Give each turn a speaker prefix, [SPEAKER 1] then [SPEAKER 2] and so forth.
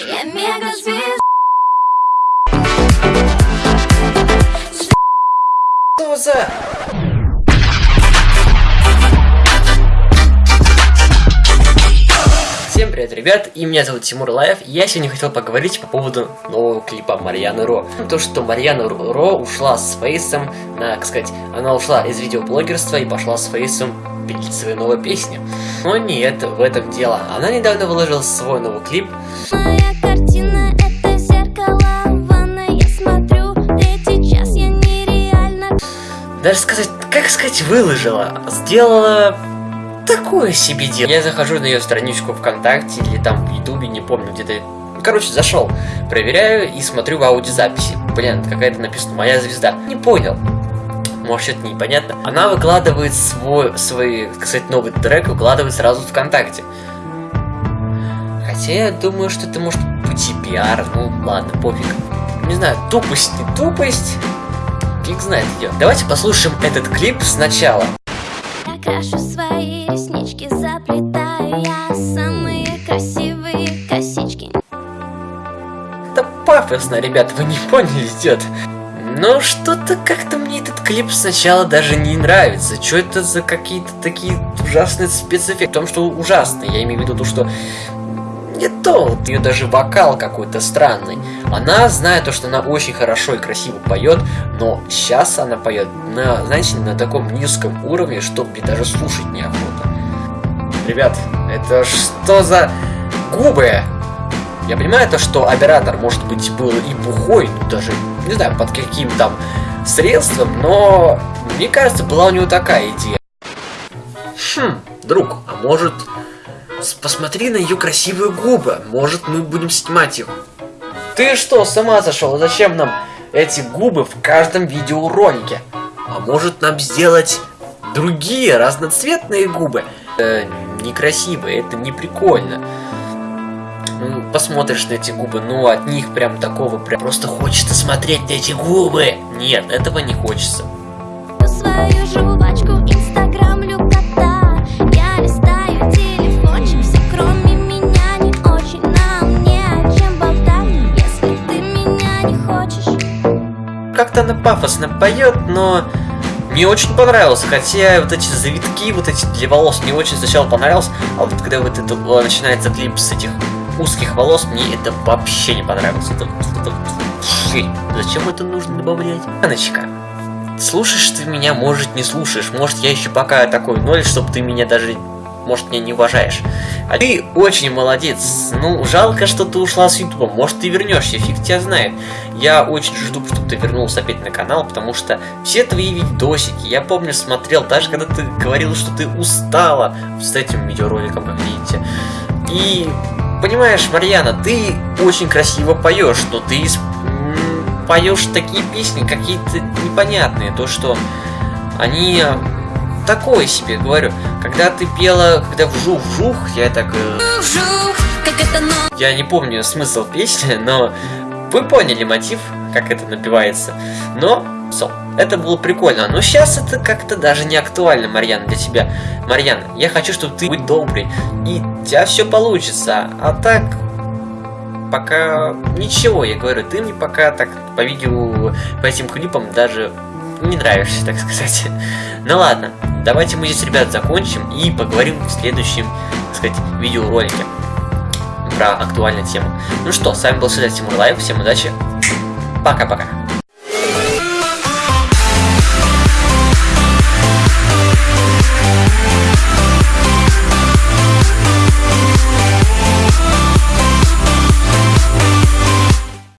[SPEAKER 1] Я мега звезда.
[SPEAKER 2] Что за... Всем привет, ребят, и меня зовут Тимур Лаев, и я сегодня хотел поговорить по поводу нового клипа Марьяны Ро. То, что Марьяна Ро ушла с Фейсом, на, так сказать, она ушла из видеоблогерства и пошла с Фейсом пилить свои новые песни. Но нет, в этом дело. Она недавно выложила свой новый клип. Даже сказать, как сказать, выложила, сделала такое себе дело. Я захожу на ее страничку ВКонтакте или там в Ютубе, не помню, где-то... Короче, зашел, проверяю и смотрю в аудиозаписи. Блин, какая-то написана «Моя звезда». Не понял. Может, что-то непонятно. Она выкладывает свой, свой, кстати, новый трек, выкладывает сразу ВКонтакте. Хотя я думаю, что это может быть и пиар. Ну, ладно, пофиг. Не знаю, тупость не тупость. Фиг знает ее. Давайте послушаем этот клип сначала.
[SPEAKER 1] Я крашу свои реснички, заплетаю я самые красивые косички.
[SPEAKER 2] Это пафосно, ребят, вы не поняли, идет. Но что-то как-то мне этот клип сначала даже не нравится. Что это за какие-то такие ужасные спецэффекты? В том, что ужасные. Я имею в виду то, что не то. Ее даже вокал какой-то странный. Она знает то, что она очень хорошо и красиво поет, но сейчас она поет на, знаете, на таком низком уровне, что мне даже слушать неохота. Ребят, это что за губы? Я понимаю то, что оператор, может быть, был и бухой, ну даже, не знаю, под каким там средством, но мне кажется, была у него такая идея. Хм, друг, а может, посмотри на ее красивые губы, может, мы будем снимать их. Ты что, с ума сошел? Зачем нам эти губы в каждом видеоролике? А может нам сделать другие разноцветные губы? Э, некрасивые, это не прикольно. Ну, посмотришь на эти губы, ну, от них прям такого прям просто хочется смотреть на эти губы. Нет, этого не хочется.
[SPEAKER 1] Свою жвачку инстаграмлю хочешь.
[SPEAKER 2] Как-то она пафосно поет, но мне очень понравилось, хотя вот эти завитки, вот эти для волос мне очень сначала понравилось, а вот когда вот это начинается клип с этих узких волос, мне это вообще не понравилось. Это, это вообще. Зачем это нужно добавлять? Аночка, слушаешь ты меня, может не слушаешь, может я еще пока такой ноль, чтобы ты меня даже, может меня не уважаешь. А ты очень молодец. Ну, жалко, что ты ушла с Ютуба. Может, ты вернешься, фиг тебя знает. Я очень жду, чтобы ты вернулся опять на канал, потому что все твои видосики, я помню, смотрел, даже когда ты говорил, что ты устала с этим видеороликом, как видите. И, понимаешь, Марьяна, ты очень красиво поешь, но ты поешь такие песни какие-то непонятные, то, что они э, такое себе, говорю. Когда ты пела, когда вжух-вжух, я так... э,
[SPEAKER 1] Жух, как это но.
[SPEAKER 2] я не помню смысл песни, но вы поняли мотив, как это напивается. Но, so, это было прикольно. Но сейчас это как-то даже не актуально, Марьяна, для тебя. Марьяна, я хочу, чтобы ты будь добрый, и у тебя все получится. А так, пока ничего, я говорю, ты мне пока так по видео, по этим клипам даже не нравишься, так сказать. Ну ладно, давайте мы здесь, ребят, закончим и поговорим в следующем, так сказать, видеоролике про актуальную тему. Ну что, с вами был всегда Тимур Лайв, всем удачи, пока-пока.